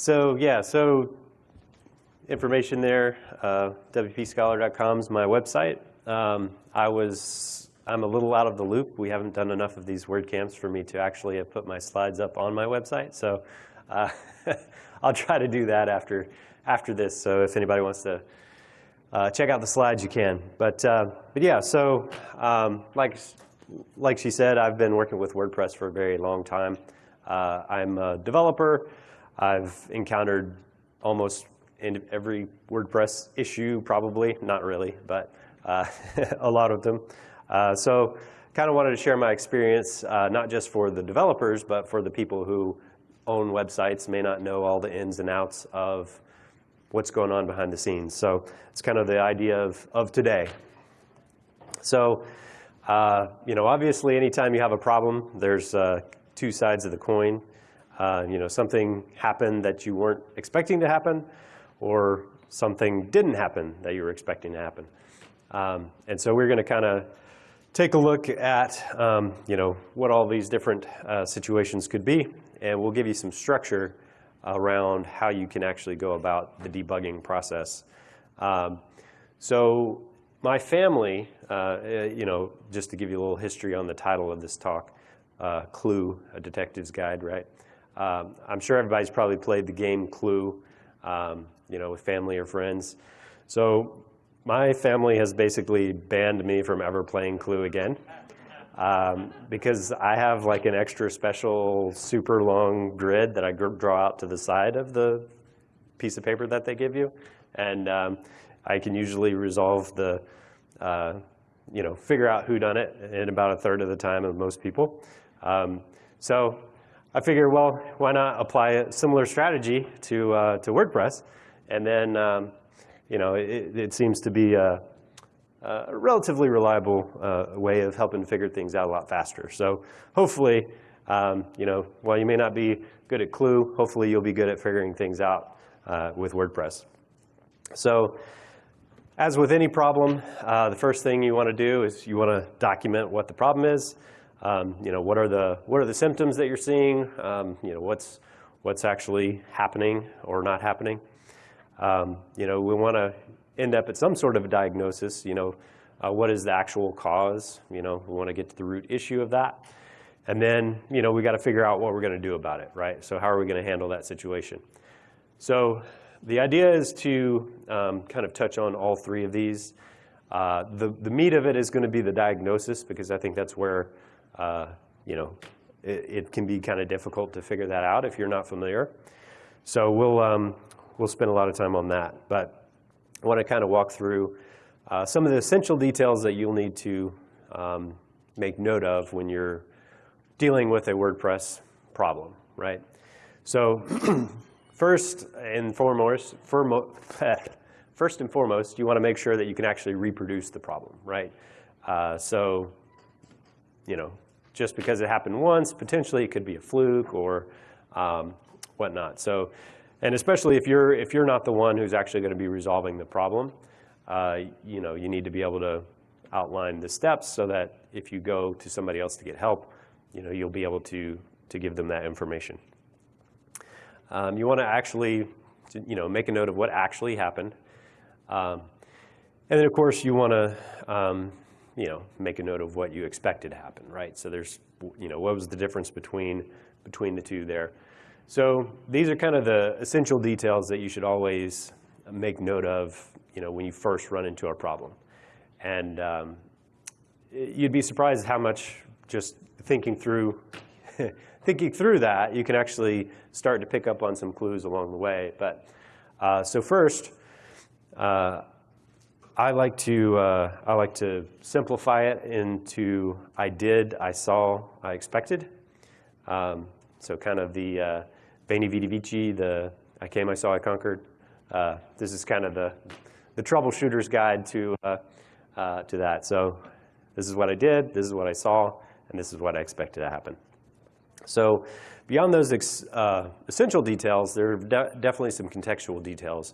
So yeah, so information there, uh, wpscholar.com is my website. Um, I was, I'm a little out of the loop. We haven't done enough of these WordCamps for me to actually have put my slides up on my website. So uh, I'll try to do that after, after this. So if anybody wants to uh, check out the slides, you can. But, uh, but yeah, so um, like, like she said, I've been working with WordPress for a very long time. Uh, I'm a developer. I've encountered almost in every WordPress issue, probably, not really, but uh, a lot of them. Uh, so kind of wanted to share my experience, uh, not just for the developers, but for the people who own websites, may not know all the ins and outs of what's going on behind the scenes. So it's kind of the idea of, of today. So, uh, you know, obviously anytime you have a problem, there's uh, two sides of the coin. Uh, you know, something happened that you weren't expecting to happen, or something didn't happen that you were expecting to happen. Um, and so we're going to kind of take a look at, um, you know, what all these different uh, situations could be, and we'll give you some structure around how you can actually go about the debugging process. Um, so my family, uh, you know, just to give you a little history on the title of this talk, uh, Clue, a detective's guide, right? Um, I'm sure everybody's probably played the game Clue, um, you know, with family or friends. So my family has basically banned me from ever playing Clue again um, because I have like an extra special super long grid that I draw out to the side of the piece of paper that they give you. And um, I can usually resolve the, uh, you know, figure out who done it in about a third of the time of most people. Um, so I figure, well, why not apply a similar strategy to, uh, to WordPress? And then, um, you know, it, it, seems to be a, a relatively reliable uh, way of helping figure things out a lot faster. So hopefully, um, you know, while you may not be good at Clue, hopefully you'll be good at figuring things out uh, with WordPress. So as with any problem, uh, the first thing you want to do is you want to document what the problem is. Um, you know, what are the what are the symptoms that you're seeing? Um, you know, what's what's actually happening or not happening? Um, you know, we want to end up at some sort of a diagnosis. You know, uh, what is the actual cause? You know, we want to get to the root issue of that. And then, you know, we got to figure out what we're going to do about it, right? So how are we going to handle that situation? So the idea is to um, kind of touch on all three of these. Uh, the, the meat of it is going to be the diagnosis because I think that's where you know, it, it, can be kind of difficult to figure that out if you're not familiar. So we'll, um, we'll spend a lot of time on that. But I want to kind of walk through uh, some of the essential details that you'll need to um, make note of when you're dealing with a WordPress problem, right? So first and foremost, first and foremost, you want to make sure that you can actually reproduce the problem, right? Uh, so, you know, just because it happened once, potentially it could be a fluke or um, whatnot. So, and especially if you're, if you're not the one who's actually going to be resolving the problem, uh, you know, you need to be able to outline the steps so that if you go to somebody else to get help, you know, you'll be able to, to give them that information. Um, you want to actually, you know, make a note of what actually happened. Um, and then, of course, you want to um, you know, make a note of what you expected to happen, right? So there's, you know, what was the difference between, between the two there? So these are kind of the essential details that you should always make note of, you know, when you first run into a problem. And um, you'd be surprised how much just thinking through, thinking through that, you can actually start to pick up on some clues along the way. But uh, so first, uh, I like to uh, I like to simplify it into I did, I saw, I expected. Um, so kind of the uh, Veni Vidi Vici, the I came, I saw, I conquered. Uh, this is kind of the the troubleshooter's guide to uh, uh, to that. So this is what I did, this is what I saw, and this is what I expected to happen. So beyond those uh, essential details, there are de definitely some contextual details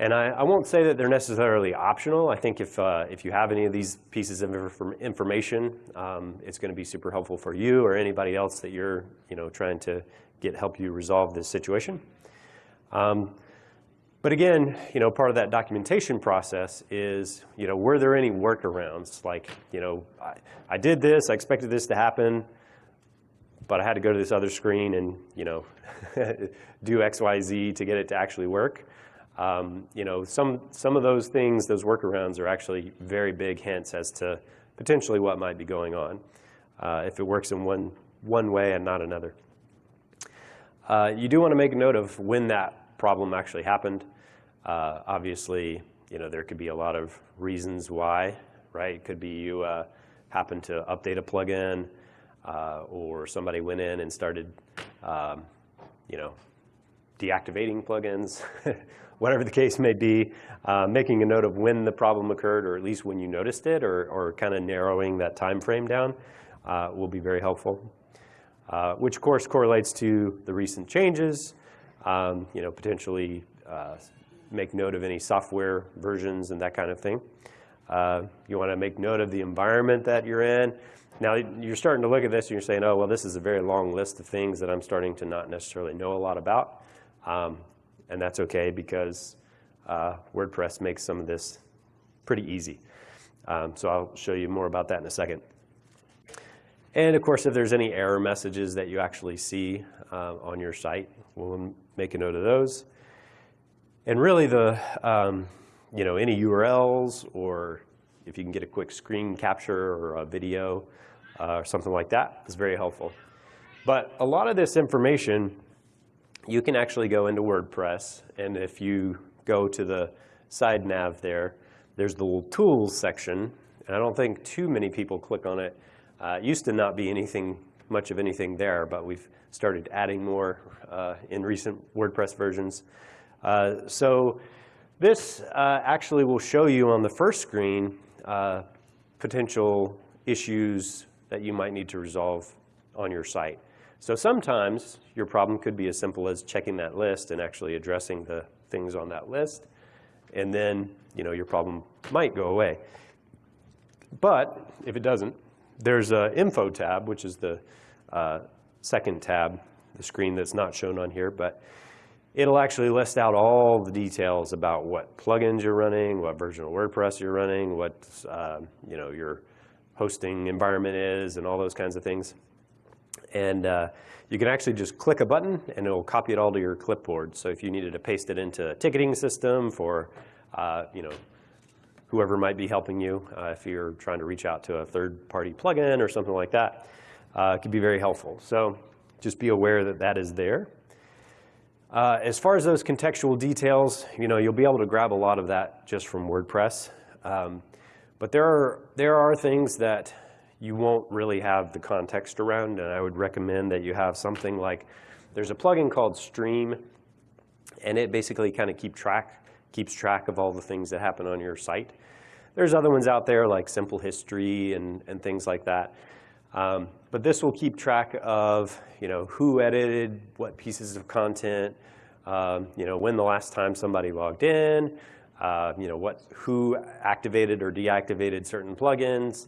and I, I, won't say that they're necessarily optional. I think if, uh, if you have any of these pieces of information, um, it's going to be super helpful for you or anybody else that you're you know, trying to get help you resolve this situation. Um, but again, you know, part of that documentation process is, you know, were there any workarounds? Like, you know, I, I did this, I expected this to happen, but I had to go to this other screen and, you know, do X, Y, Z to get it to actually work. Um, you know, some, some of those things, those workarounds are actually very big hints as to potentially what might be going on uh, if it works in one, one way and not another. Uh, you do want to make a note of when that problem actually happened. Uh, obviously, you know, there could be a lot of reasons why, right? It could be you uh, happened to update a plugin uh, or somebody went in and started, um, you know, deactivating plugins, whatever the case may be, uh, making a note of when the problem occurred or at least when you noticed it or, or kind of narrowing that time frame down uh, will be very helpful. Uh, which of course correlates to the recent changes, um, you know, potentially uh, make note of any software versions and that kind of thing. Uh, you want to make note of the environment that you're in. Now you're starting to look at this and you're saying, oh, well, this is a very long list of things that I'm starting to not necessarily know a lot about. Um, and that's okay because uh, WordPress makes some of this pretty easy. Um, so I'll show you more about that in a second. And of course, if there's any error messages that you actually see uh, on your site, we'll make a note of those. And really the, um, you know, any URLs or if you can get a quick screen capture or a video uh, or something like that is very helpful. But a lot of this information, you can actually go into WordPress. And if you go to the side nav there, there's the little tools section. And I don't think too many people click on it uh, used to not be anything, much of anything there, but we've started adding more uh, in recent WordPress versions. Uh, so this uh, actually will show you on the first screen uh, potential issues that you might need to resolve on your site. So sometimes your problem could be as simple as checking that list and actually addressing the things on that list. And then you know, your problem might go away. But if it doesn't, there's an info tab, which is the uh, second tab, the screen that's not shown on here, but it'll actually list out all the details about what plugins you're running, what version of WordPress you're running, what uh, you know your hosting environment is, and all those kinds of things. And uh, you can actually just click a button, and it'll copy it all to your clipboard. So if you needed to paste it into a ticketing system for uh, you know whoever might be helping you uh, if you're trying to reach out to a third-party plugin or something like that. Uh, it can be very helpful. So just be aware that that is there. Uh, as far as those contextual details, you know, you'll be able to grab a lot of that just from WordPress. Um, but there are, there are things that you won't really have the context around, and I would recommend that you have something like, there's a plugin called Stream, and it basically kind of keep track keeps track of all the things that happen on your site. There's other ones out there like Simple History and, and things like that. Um, but this will keep track of you know, who edited what pieces of content, um, you know, when the last time somebody logged in, uh, you know, what, who activated or deactivated certain plugins,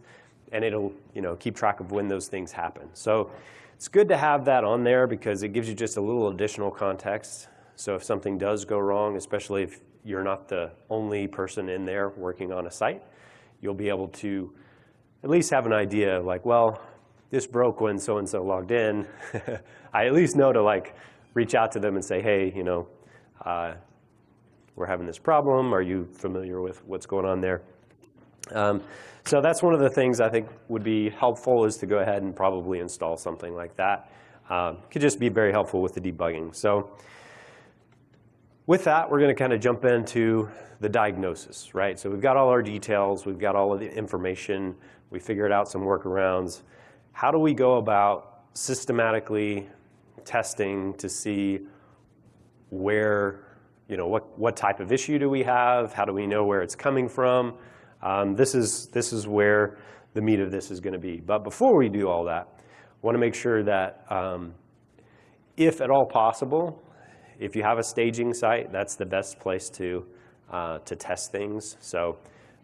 and it'll you know, keep track of when those things happen. So it's good to have that on there because it gives you just a little additional context. So if something does go wrong, especially if you're not the only person in there working on a site. You'll be able to at least have an idea of like, well, this broke when so-and-so logged in. I at least know to like reach out to them and say, hey, you know, uh, we're having this problem. Are you familiar with what's going on there? Um, so that's one of the things I think would be helpful is to go ahead and probably install something like that. Um, could just be very helpful with the debugging. So with that, we're going to kind of jump into the diagnosis, right? So we've got all our details, we've got all of the information, we figured out some workarounds. How do we go about systematically testing to see where, you know, what, what type of issue do we have? How do we know where it's coming from? Um, this, is, this is where the meat of this is going to be. But before we do all that, want to make sure that um, if at all possible, if you have a staging site, that's the best place to, uh, to test things. So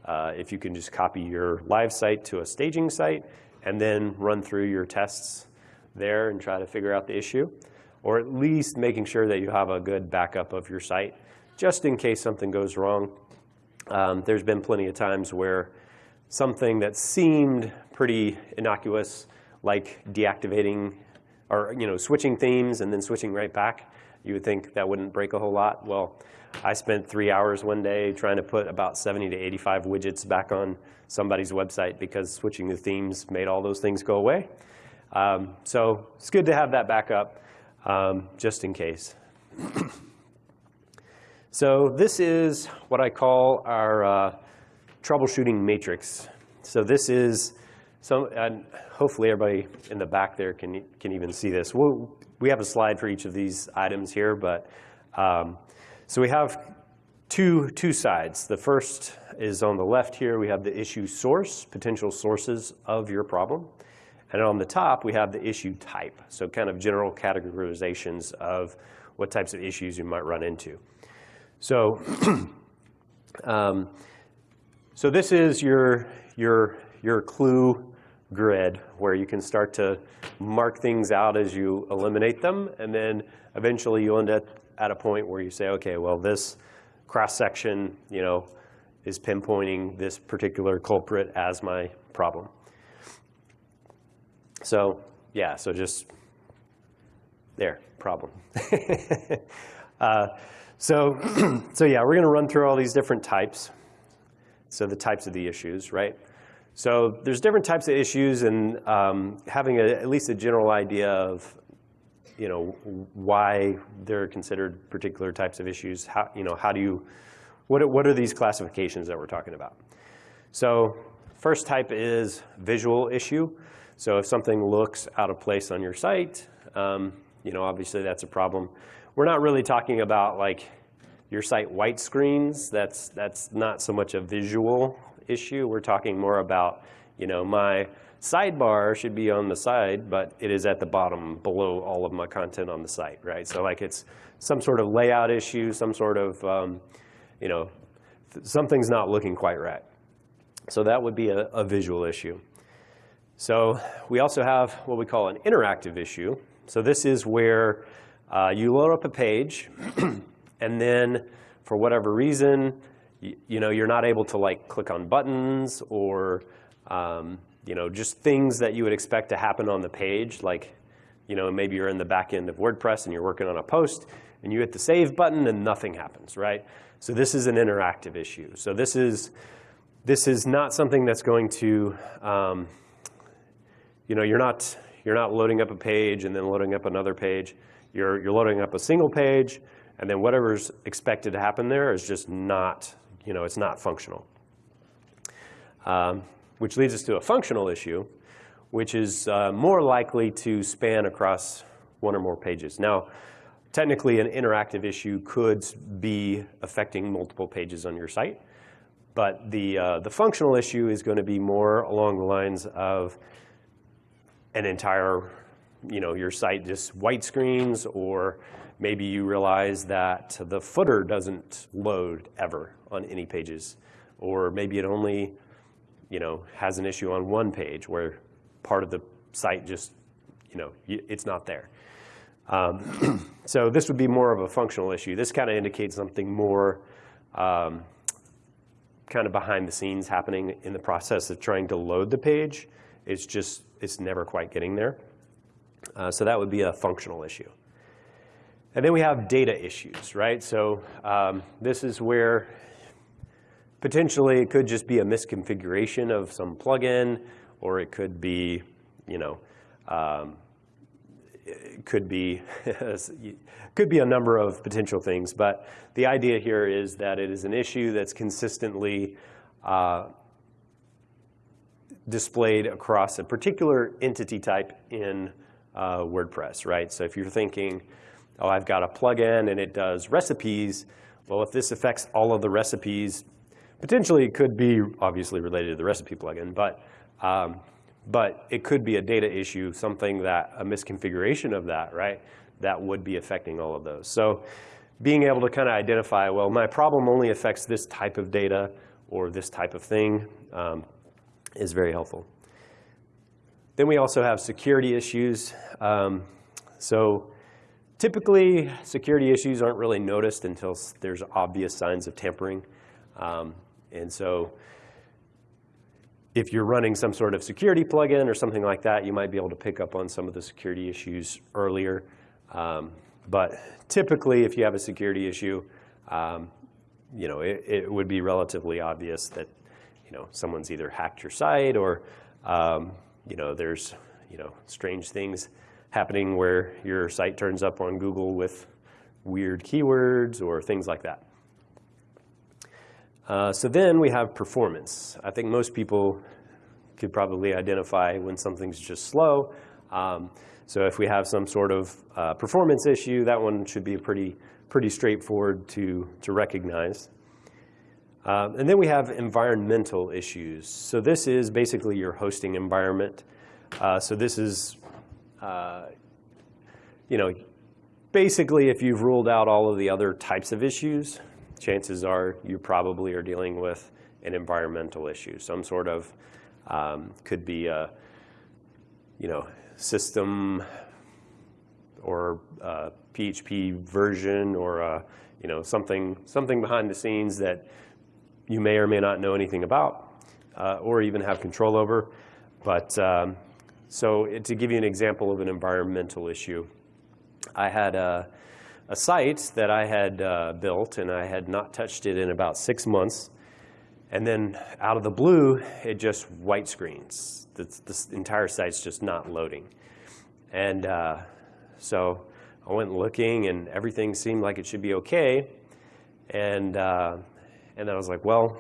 uh, if you can just copy your live site to a staging site and then run through your tests there and try to figure out the issue. or at least making sure that you have a good backup of your site, just in case something goes wrong. Um, there's been plenty of times where something that seemed pretty innocuous, like deactivating or you know switching themes and then switching right back, you would think that wouldn't break a whole lot. Well, I spent three hours one day trying to put about 70 to 85 widgets back on somebody's website because switching the themes made all those things go away. Um, so it's good to have that backup um, just in case. so this is what I call our uh, troubleshooting matrix. So this is some, and hopefully everybody in the back there can, can even see this. We'll, we have a slide for each of these items here, but um, so we have two, two sides. The first is on the left here, we have the issue source, potential sources of your problem. And on the top, we have the issue type, so kind of general categorizations of what types of issues you might run into. So, um, so this is your, your, your clue grid where you can start to mark things out as you eliminate them. And then eventually you end up at a point where you say, okay, well, this cross section, you know, is pinpointing this particular culprit as my problem. So yeah, so just there, problem. uh, so, so yeah, we're going to run through all these different types. So the types of the issues, right? So there's different types of issues, and um, having a, at least a general idea of, you know, why they're considered particular types of issues. How, you know, how do you, what what are these classifications that we're talking about? So first type is visual issue. So if something looks out of place on your site, um, you know, obviously that's a problem. We're not really talking about like your site white screens. That's, that's not so much a visual issue. We're talking more about, you know, my sidebar should be on the side, but it is at the bottom below all of my content on the site, right? So like it's some sort of layout issue, some sort of, um, you know, something's not looking quite right. So that would be a, a visual issue. So we also have what we call an interactive issue. So this is where uh, you load up a page and then for whatever reason, you, you, know, you're not able to like click on buttons or um, you know, just things that you would expect to happen on the page. Like, you know, maybe you're in the back end of WordPress and you're working on a post and you hit the save button and nothing happens, right? So this is an interactive issue. So this is, this is not something that's going to, um, you know, you're not, you're not loading up a page and then loading up another page. You're, you're loading up a single page, and then whatever's expected to happen there is just not, you know, it's not functional. Um, which leads us to a functional issue, which is uh, more likely to span across one or more pages. Now, technically, an interactive issue could be affecting multiple pages on your site, but the, uh, the functional issue is going to be more along the lines of an entire, you know, your site just white screens, or maybe you realize that the footer doesn't load ever on any pages, or maybe it only, you know, has an issue on one page where part of the site just, you know, it's not there. Um, so this would be more of a functional issue. This kind of indicates something more um, kind of behind the scenes happening in the process of trying to load the page. It's just it's never quite getting there. Uh, so that would be a functional issue. And then we have data issues, right? So um, this is where potentially it could just be a misconfiguration of some plugin, or it could be, you know, um, it could be could be a number of potential things. But the idea here is that it is an issue that's consistently uh, displayed across a particular entity type in uh, WordPress, right? So if you're thinking, oh, I've got a plugin and it does recipes, well, if this affects all of the recipes, potentially it could be obviously related to the recipe plugin, but, um, but it could be a data issue, something that, a misconfiguration of that, right? That would be affecting all of those. So being able to kind of identify, well, my problem only affects this type of data or this type of thing, um, is very helpful. Then we also have security issues. Um, so typically, security issues aren't really noticed until there's obvious signs of tampering. Um, and so if you're running some sort of security plugin or something like that, you might be able to pick up on some of the security issues earlier. Um, but typically, if you have a security issue, um, you know, it, it, would be relatively obvious that, you know, someone's either hacked your site or, um, you know, there's, you know, strange things happening where your site turns up on Google with weird keywords or things like that. Uh, so then we have performance. I think most people could probably identify when something's just slow. Um, so if we have some sort of uh, performance issue, that one should be pretty, pretty straightforward to, to recognize. Uh, and then we have environmental issues. So this is basically your hosting environment. Uh, so this is, uh, you know, basically if you've ruled out all of the other types of issues, chances are you probably are dealing with an environmental issue. Some sort of, um, could be a, you know, system or PHP version or a, you know, something, something behind the scenes that you may or may not know anything about uh, or even have control over. But um, so to give you an example of an environmental issue, I had a, a site that I had uh, built and I had not touched it in about six months. And then out of the blue, it just white screens. The, entire site's just not loading. And uh, so I went looking and everything seemed like it should be okay. And, uh, and then I was like, well,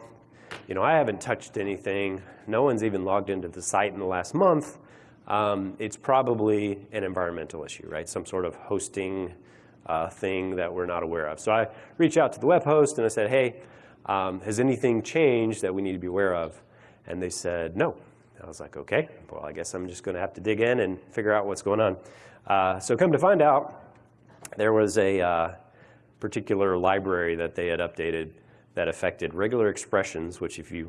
you know, I haven't touched anything. No one's even logged into the site in the last month. Um, it's probably an environmental issue, right? Some sort of hosting uh, thing that we're not aware of. So I reached out to the web host and I said, hey, um, has anything changed that we need to be aware of? And they said, no. I was like, okay, well, I guess I'm just going to have to dig in and figure out what's going on. Uh, so come to find out, there was a uh, particular library that they had updated that affected regular expressions, which if you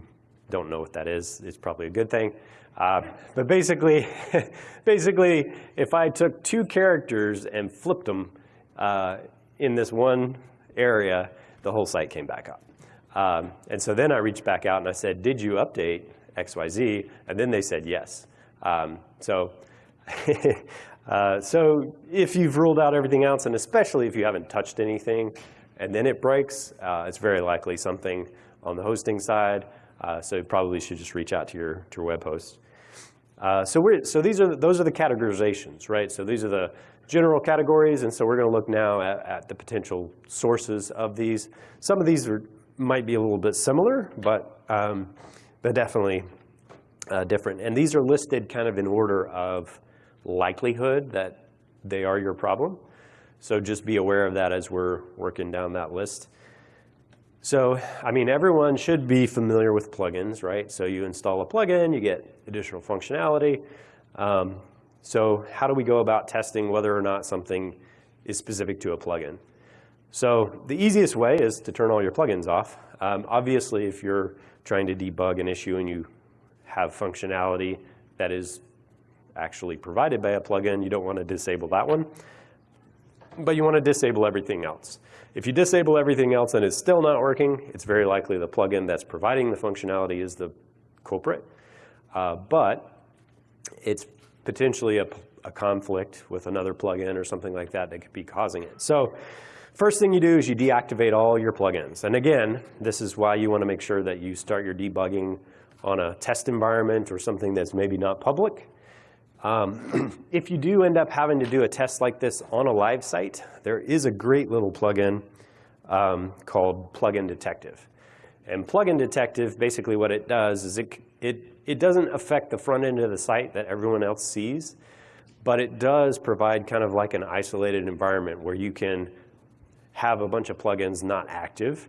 don't know what that is, it's probably a good thing. Uh, but basically, basically, if I took two characters and flipped them, uh, in this one area, the whole site came back up. Um, and so then I reached back out and I said, did you update XYZ? And then they said yes. Um, so, uh, so if you've ruled out everything else, and especially if you haven't touched anything, and then it breaks, uh, it's very likely something on the hosting side. Uh, so you probably should just reach out to your, to your web host. Uh, so, we're, so these are, those are the categorizations, right? So these are the general categories, and so we're going to look now at, at, the potential sources of these. Some of these are, might be a little bit similar, but, um, but definitely uh, different. And these are listed kind of in order of likelihood that they are your problem. So just be aware of that as we're working down that list. So, I mean, everyone should be familiar with plugins, right? So you install a plugin, you get additional functionality. Um, so how do we go about testing whether or not something is specific to a plugin? So the easiest way is to turn all your plugins off. Um, obviously, if you're trying to debug an issue and you have functionality that is actually provided by a plugin, you don't want to disable that one. But you want to disable everything else. If you disable everything else and it's still not working, it's very likely the plugin that's providing the functionality is the culprit. Uh, but it's potentially a, a conflict with another plugin or something like that that could be causing it. So first thing you do is you deactivate all your plugins. And again, this is why you want to make sure that you start your debugging on a test environment or something that's maybe not public. Um, if you do end up having to do a test like this on a live site, there is a great little plugin um, called Plugin Detective. And Plugin Detective, basically what it does is it, it it doesn't affect the front end of the site that everyone else sees, but it does provide kind of like an isolated environment where you can have a bunch of plugins not active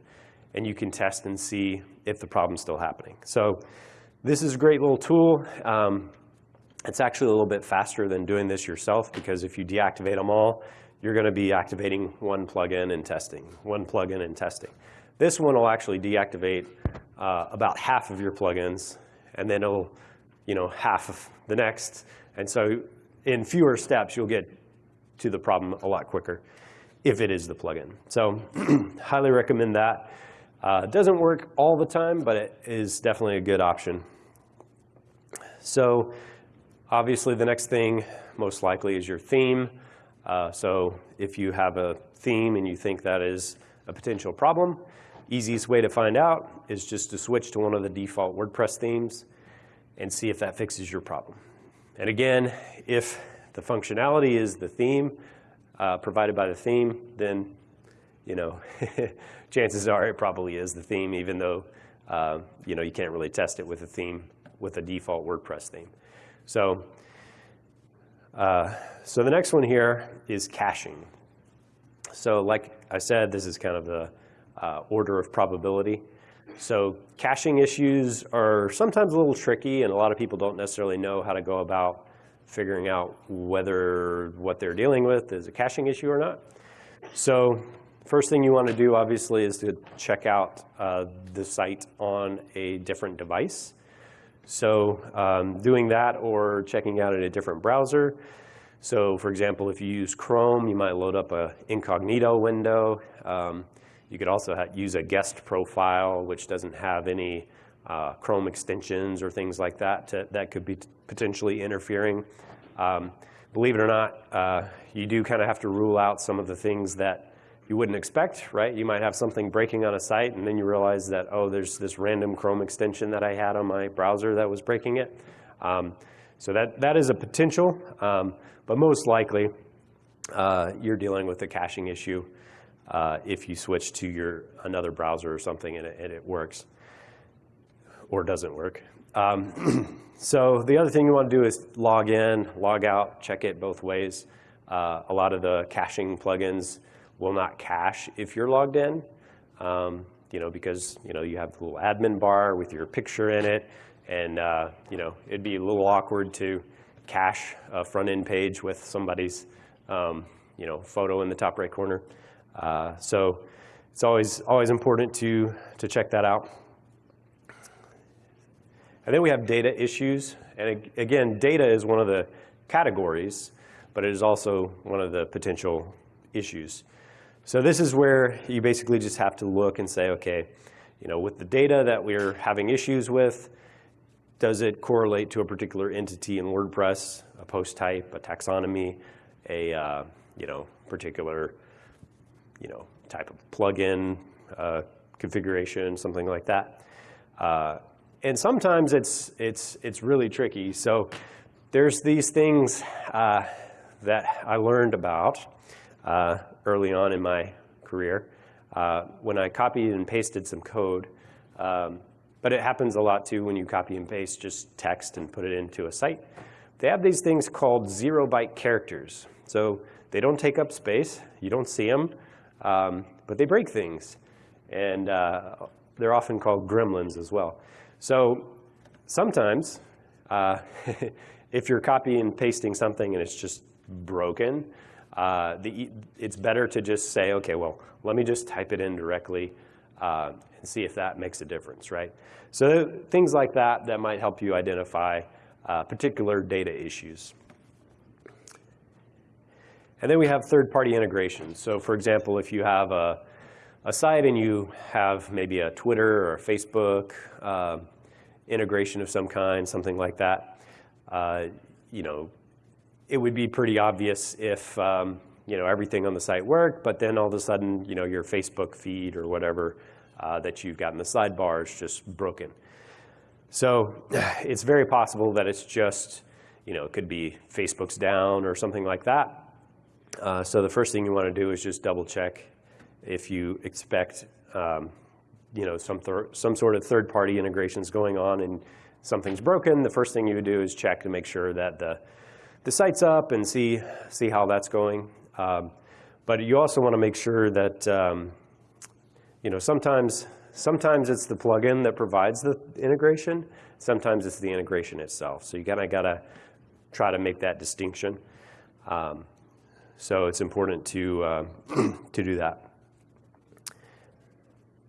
and you can test and see if the problem's still happening. So this is a great little tool. Um, it's actually a little bit faster than doing this yourself because if you deactivate them all, you're going to be activating one plugin and testing, one plugin and testing. This one will actually deactivate uh, about half of your plugins and then it'll, you know, half of the next. And so in fewer steps, you'll get to the problem a lot quicker if it is the plugin. So highly recommend that. Uh, doesn't work all the time, but it is definitely a good option. So obviously the next thing most likely is your theme. Uh, so if you have a theme and you think that is a potential problem, easiest way to find out is just to switch to one of the default WordPress themes and see if that fixes your problem. And again, if the functionality is the theme uh, provided by the theme, then you know, chances are it probably is the theme, even though uh, you know you can't really test it with a theme with a default WordPress theme. So, uh, so the next one here is caching. So, like I said, this is kind of the uh, order of probability. So caching issues are sometimes a little tricky, and a lot of people don't necessarily know how to go about figuring out whether what they're dealing with is a caching issue or not. So first thing you want to do, obviously, is to check out uh, the site on a different device. So um, doing that or checking out in a different browser. So for example, if you use Chrome, you might load up a incognito window. Um, you could also use a guest profile, which doesn't have any uh, Chrome extensions or things like that to, that could be potentially interfering. Um, believe it or not, uh, you do kind of have to rule out some of the things that you wouldn't expect, right? You might have something breaking on a site and then you realize that, oh, there's this random Chrome extension that I had on my browser that was breaking it. Um, so that, that is a potential, um, but most likely uh, you're dealing with a caching issue uh, if you switch to your another browser or something and it, and it works or doesn't work. Um, so the other thing you want to do is log in, log out, check it both ways. Uh, a lot of the caching plugins will not cache if you're logged in, um, you know, because you know you have the little admin bar with your picture in it, and uh, you know it'd be a little awkward to cache a front end page with somebody's um, you know photo in the top right corner. Uh, so it's always, always important to, to check that out. And then we have data issues. And again, data is one of the categories, but it is also one of the potential issues. So this is where you basically just have to look and say, okay, you know, with the data that we're having issues with, does it correlate to a particular entity in WordPress, a post type, a taxonomy, a uh, you know, particular you know, type of plugin uh, configuration, something like that. Uh, and sometimes it's, it's, it's really tricky. So there's these things uh, that I learned about uh, early on in my career uh, when I copied and pasted some code. Um, but it happens a lot too when you copy and paste just text and put it into a site. They have these things called zero byte characters. So they don't take up space. You don't see them. Um, but they break things. And uh, they're often called gremlins as well. So sometimes, uh, if you're copying and pasting something and it's just broken, uh, the, it's better to just say, okay, well, let me just type it in directly uh, and see if that makes a difference, right? So things like that that might help you identify uh, particular data issues. And then we have third-party integrations. So for example, if you have a, a site and you have maybe a Twitter or a Facebook uh, integration of some kind, something like that, uh, you know, it would be pretty obvious if um, you know everything on the site worked, but then all of a sudden, you know, your Facebook feed or whatever uh, that you've got in the sidebar is just broken. So it's very possible that it's just, you know, it could be Facebook's down or something like that. Uh, so the first thing you want to do is just double check if you expect um, you know, some, some sort of third-party integrations going on and something's broken, the first thing you would do is check to make sure that the, the site's up and see, see how that's going. Um, but you also want to make sure that, um, you know, sometimes, sometimes it's the plugin that provides the integration. Sometimes it's the integration itself. So you kind of got to try to make that distinction. Um, so it's important to, uh, to do that.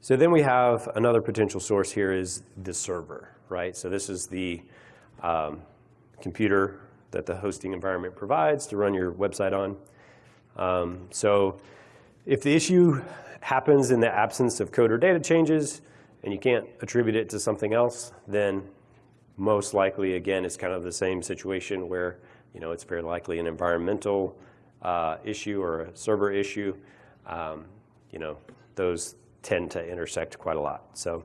So then we have another potential source here is the server, right? So this is the um, computer that the hosting environment provides to run your website on. Um, so if the issue happens in the absence of code or data changes and you can't attribute it to something else, then most likely, again, it's kind of the same situation where you know, it's very likely an environmental uh, issue or a server issue. Um, you know, those tend to intersect quite a lot. So,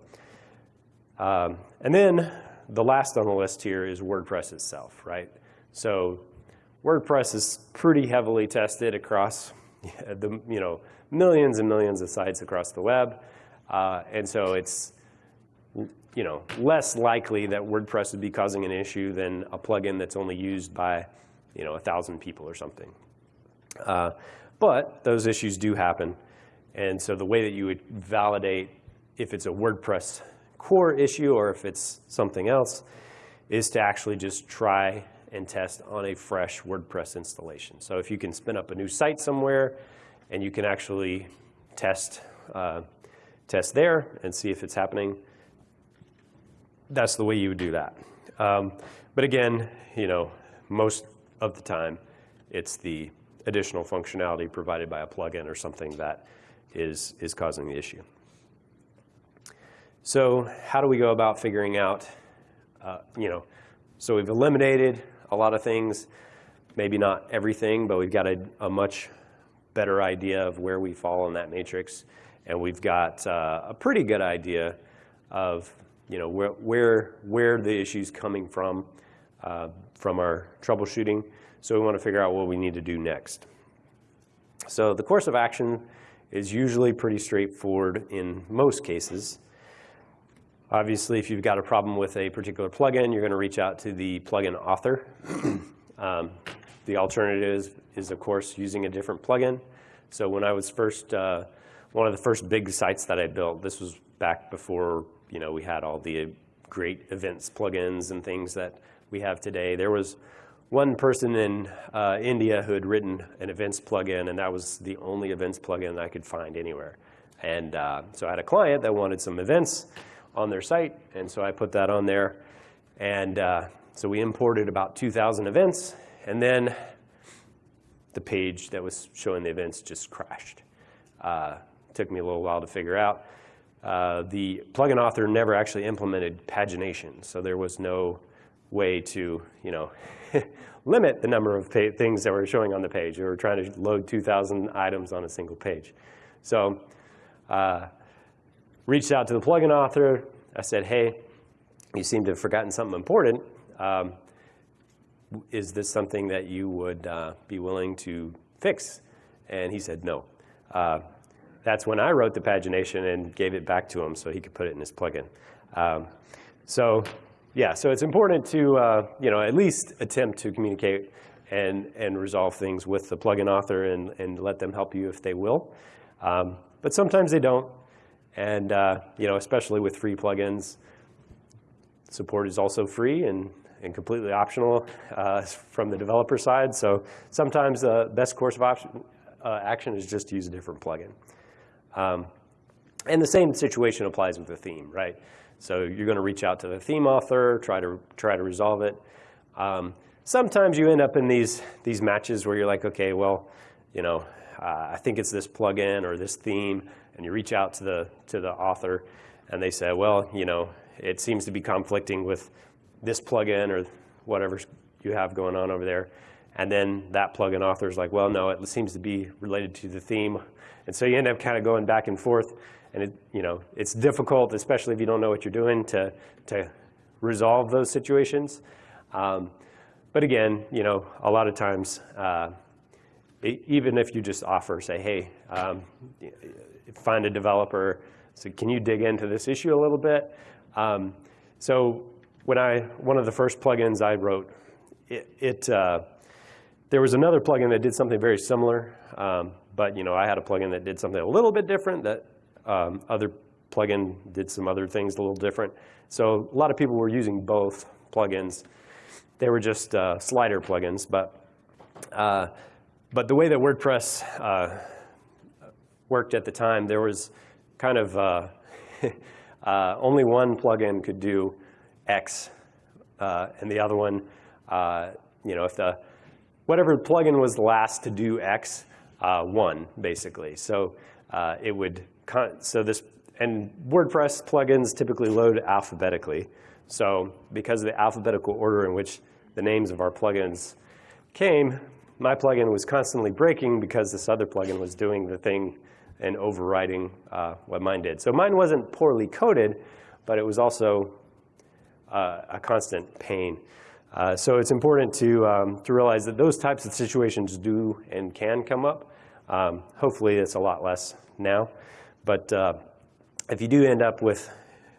um, and then the last on the list here is WordPress itself, right? So WordPress is pretty heavily tested across the, you know, millions and millions of sites across the web. Uh, and so it's you know, less likely that WordPress would be causing an issue than a plugin that's only used by you know, a 1,000 people or something. Uh, but those issues do happen. And so the way that you would validate if it's a WordPress core issue or if it's something else is to actually just try and test on a fresh WordPress installation. So if you can spin up a new site somewhere and you can actually test, uh, test there and see if it's happening, that's the way you would do that. Um, but again, you know, most of the time, it's the additional functionality provided by a plugin or something that is, is causing the issue. So how do we go about figuring out, uh, you know, so we've eliminated a lot of things, maybe not everything, but we've got a, a much better idea of where we fall in that matrix. And we've got uh, a pretty good idea of you know, where, where, where the issue's coming from, uh, from our troubleshooting. So we want to figure out what we need to do next. So the course of action is usually pretty straightforward in most cases. Obviously, if you've got a problem with a particular plugin, you're going to reach out to the plugin author. um, the alternative is, of course, using a different plugin. So when I was first, uh, one of the first big sites that I built, this was back before you know, we had all the great events plugins and things that we have today. There was one person in uh, India who had written an events plugin, and that was the only events plugin I could find anywhere. And uh, so I had a client that wanted some events on their site, and so I put that on there. And uh, so we imported about 2,000 events, and then the page that was showing the events just crashed. Uh, took me a little while to figure out. Uh, the plugin author never actually implemented pagination, so there was no way to, you know, limit the number of things that were showing on the page. We were trying to load 2,000 items on a single page. So uh, reached out to the plugin author. I said, hey, you seem to have forgotten something important. Um, is this something that you would uh, be willing to fix? And he said, no. Uh, that's when I wrote the pagination and gave it back to him so he could put it in his plugin. Um, so yeah, so it's important to uh, you know at least attempt to communicate and and resolve things with the plugin author and and let them help you if they will. Um, but sometimes they don't, and uh, you know especially with free plugins, support is also free and and completely optional uh, from the developer side. So sometimes the best course of option, uh, action is just to use a different plugin. Um, and the same situation applies with the theme, right? So you're going to reach out to the theme author, try to try to resolve it. Um, sometimes you end up in these these matches where you're like, okay, well, you know, uh, I think it's this plugin or this theme, and you reach out to the to the author, and they say, well, you know, it seems to be conflicting with this plugin or whatever you have going on over there. And then that plugin author is like, well, no, it seems to be related to the theme. And so you end up kind of going back and forth. And it, you know, it's difficult, especially if you don't know what you're doing, to, to resolve those situations. Um, but again, you know, a lot of times, uh, even if you just offer, say, hey, um, find a developer, so can you dig into this issue a little bit? Um, so when I, one of the first plugins I wrote, it, it uh, there was another plugin that did something very similar, um, but you know, I had a plugin that did something a little bit different that um, other plugin did some other things a little different. So a lot of people were using both plugins. They were just uh, slider plugins, but uh, but the way that WordPress uh, worked at the time, there was kind of uh, uh, only one plugin could do X, uh, and the other one, you know, if the whatever plugin was the last to do X, uh, one, basically. So uh, it would, so this, and WordPress plugins typically load alphabetically. So because of the alphabetical order in which the names of our plugins came, my plugin was constantly breaking because this other plugin was doing the thing and overriding uh, what mine did. So mine wasn't poorly coded, but it was also uh, a constant pain. Uh, so it's important to, um, to realize that those types of situations do and can come up. Um, hopefully it's a lot less now. But uh, if you do end up with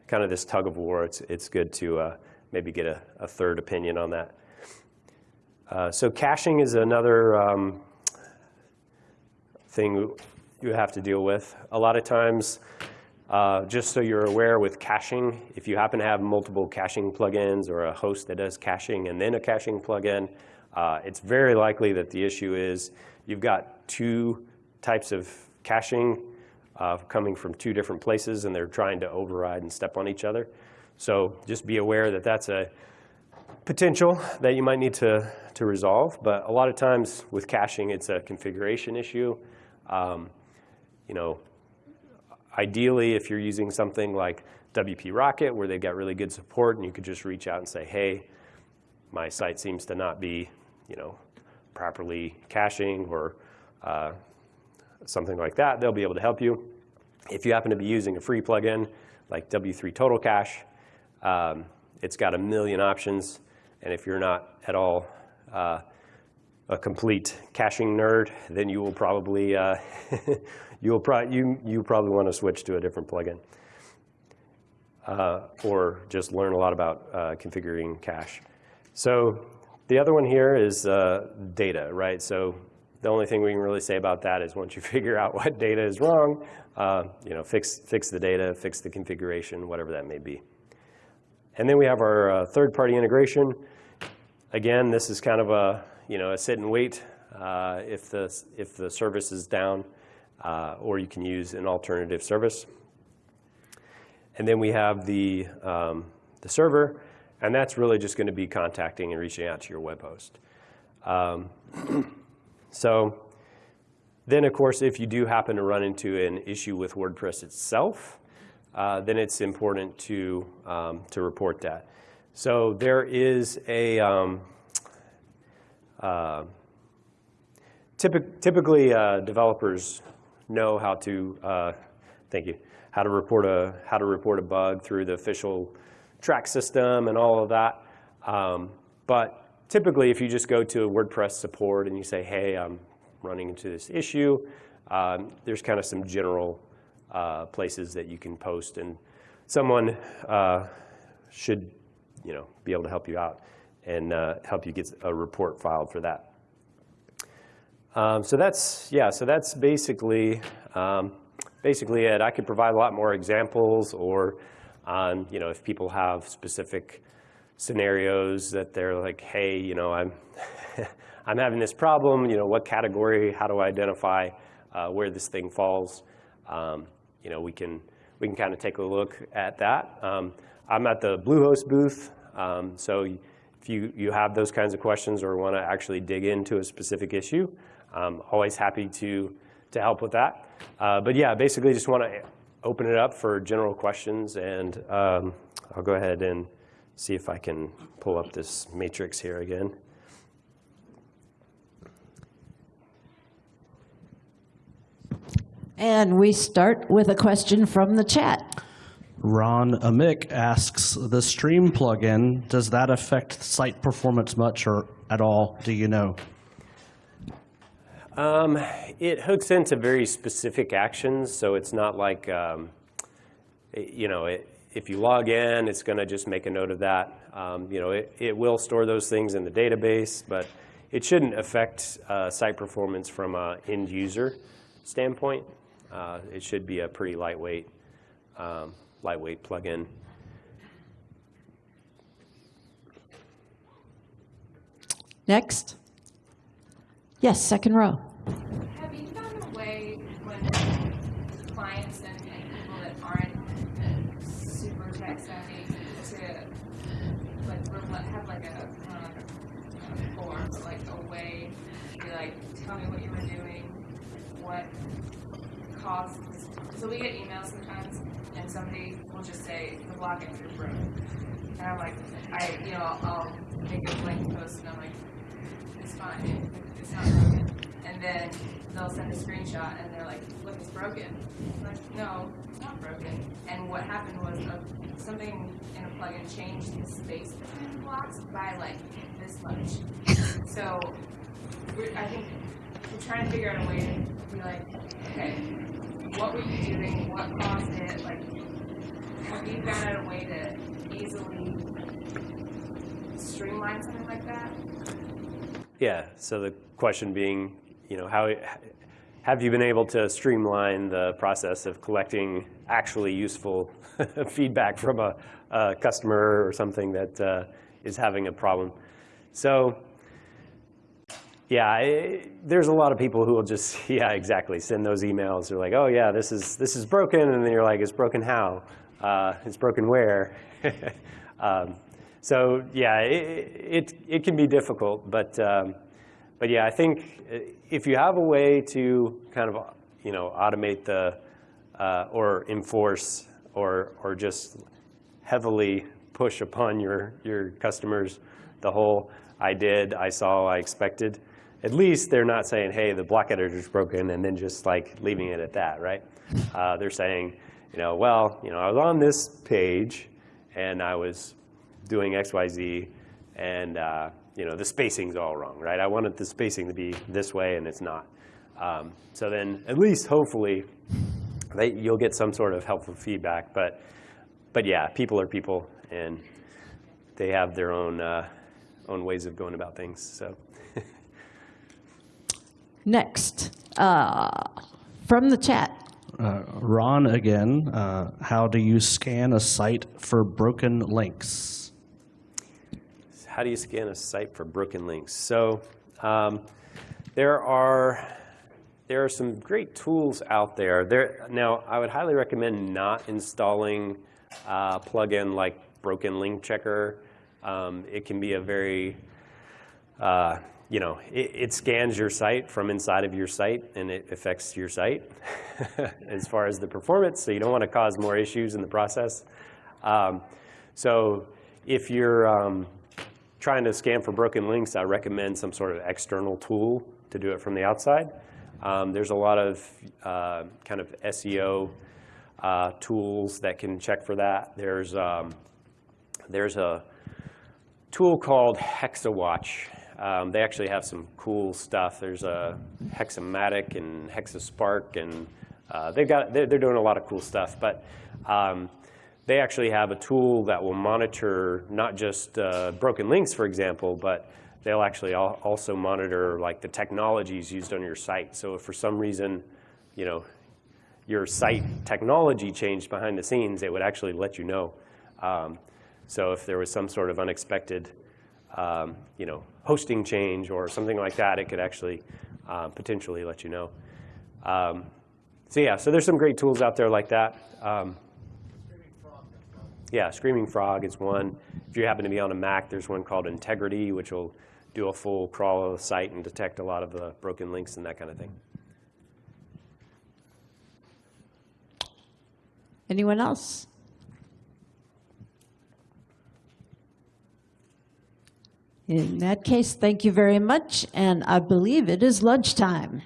kind of this tug of war, it's, it's good to uh, maybe get a, a, third opinion on that. Uh, so caching is another um, thing you have to deal with. A lot of times, uh, just so you're aware with caching, if you happen to have multiple caching plugins or a host that does caching and then a caching plugin, uh, it's very likely that the issue is you've got two types of caching uh, coming from two different places and they're trying to override and step on each other. So just be aware that that's a potential that you might need to, to resolve. But a lot of times with caching, it's a configuration issue. Um, you know, ideally, if you're using something like WP Rocket, where they've got really good support, and you could just reach out and say, hey, my site seems to not be, you know, properly caching or uh, something like that, they'll be able to help you. If you happen to be using a free plugin like W3 Total Cache, um, it's got a million options. And if you're not at all uh, a complete caching nerd, then you will probably uh, you will pro you you probably want to switch to a different plugin, uh, or just learn a lot about uh, configuring cache. So the other one here is uh, data, right? So the only thing we can really say about that is once you figure out what data is wrong, uh, you know, fix fix the data, fix the configuration, whatever that may be. And then we have our uh, third-party integration. Again, this is kind of a you know a sit and wait uh, if the if the service is down, uh, or you can use an alternative service. And then we have the um, the server, and that's really just going to be contacting and reaching out to your web host. Um, so then, of course, if you do happen to run into an issue with WordPress itself, uh, then it's important to, um, to report that. So there is a, um, uh, typic typically uh, developers know how to, uh, thank you, how to report a, how to report a bug through the official Trac system and all of that. Um, but typically, if you just go to WordPress support and you say, hey, I'm running into this issue, um, there's kind of some general uh, places that you can post, and someone uh, should you know, be able to help you out and uh, help you get a report filed for that. Um, so that's, yeah, so that's basically, um, basically it. I could provide a lot more examples or, on, you know, if people have specific scenarios that they're like, hey, you know, I'm, I'm having this problem, you know, what category, how do I identify uh, where this thing falls? Um, you know, we can, we can kind of take a look at that. Um, I'm at the Bluehost booth, um, so if you, you have those kinds of questions or want to actually dig into a specific issue, I'm always happy to, to help with that. Uh, but yeah, basically just want to open it up for general questions, and um, I'll go ahead and see if I can pull up this matrix here again. And we start with a question from the chat. Ron Amick asks, the Stream plugin, does that affect site performance much or at all? Do you know? Um, it hooks into very specific actions, so it's not like, um, you know, it, if you log in, it's going to just make a note of that. Um, you know, it, it will store those things in the database, but it shouldn't affect uh, site performance from an end user standpoint. Uh, it should be a pretty lightweight, um, lightweight plugin. Next. Yes, second row. Have you found a way when clients and, and people that aren't super tech savvy to like have like a not like a, a form, but like a way to be like tell me what you were doing what So we get emails sometimes, and somebody will just say the login is broken, and I'm like, I, you know, I'll, I'll make a blank post, and I'm like, it's fine, it's not broken. And then they'll send a screenshot, and they're like, look, it's broken. I'm like, no, it's not broken. And what happened was uh, something in a plugin changed the space between the blocks by like this much. So I think we're trying to figure out a way to be like, okay, what were you doing? What caused it? Like, have you found out a way to easily streamline something like that? Yeah, so the question being, you know, how, have you been able to streamline the process of collecting actually useful feedback from a, a customer or something that uh, is having a problem? So, yeah, I, there's a lot of people who will just, yeah, exactly, send those emails. They're like, oh yeah, this is this is broken, and then you're like, it's broken how? Uh, it's broken where? um, so yeah, it, it it can be difficult, but um, but yeah, I think if you have a way to kind of you know automate the uh, or enforce or or just heavily push upon your your customers the whole I did, I saw, I expected. At least they're not saying, hey, the block editor's broken, and then just like leaving it at that, right? Uh, they're saying, you know, well, you know, I was on this page, and I was doing X, Y, Z, and uh, you know, the spacing's all wrong, right? I wanted the spacing to be this way, and it's not. Um, so then, at least hopefully, they, you'll get some sort of helpful feedback. But, but yeah, people are people, and they have their own uh, own ways of going about things. So. Next, uh, from the chat. Uh, Ron again, uh, how do you scan a site for broken links? How do you scan a site for broken links? So um, there are there are some great tools out there. There now, I would highly recommend not installing a plugin like Broken Link Checker. Um, it can be a very uh, you know, it, it, scans your site from inside of your site and it affects your site as far as the performance. So you don't want to cause more issues in the process. Um, so if you're um, trying to scan for broken links, I recommend some sort of external tool to do it from the outside. Um, there's a lot of uh, kind of SEO uh, tools that can check for that. There's, um, there's a tool called Hexowatch. Um, they actually have some cool stuff. There's a Hexomatic and Hexospark, and uh, they've got they're, they're, doing a lot of cool stuff. But um, they actually have a tool that will monitor not just uh, broken links, for example, but they'll actually al also monitor like the technologies used on your site. So if for some reason, you know, your site technology changed behind the scenes, it would actually let you know. Um, so if there was some sort of unexpected um, you know, hosting change or something like that, it could actually uh, potentially let you know. Um, so yeah, so there's some great tools out there like that. Um, yeah, Screaming Frog is one. If you happen to be on a Mac, there's one called Integrity, which will do a full crawl of the site and detect a lot of the broken links and that kind of thing. Anyone else? In that case, thank you very much, and I believe it is lunchtime.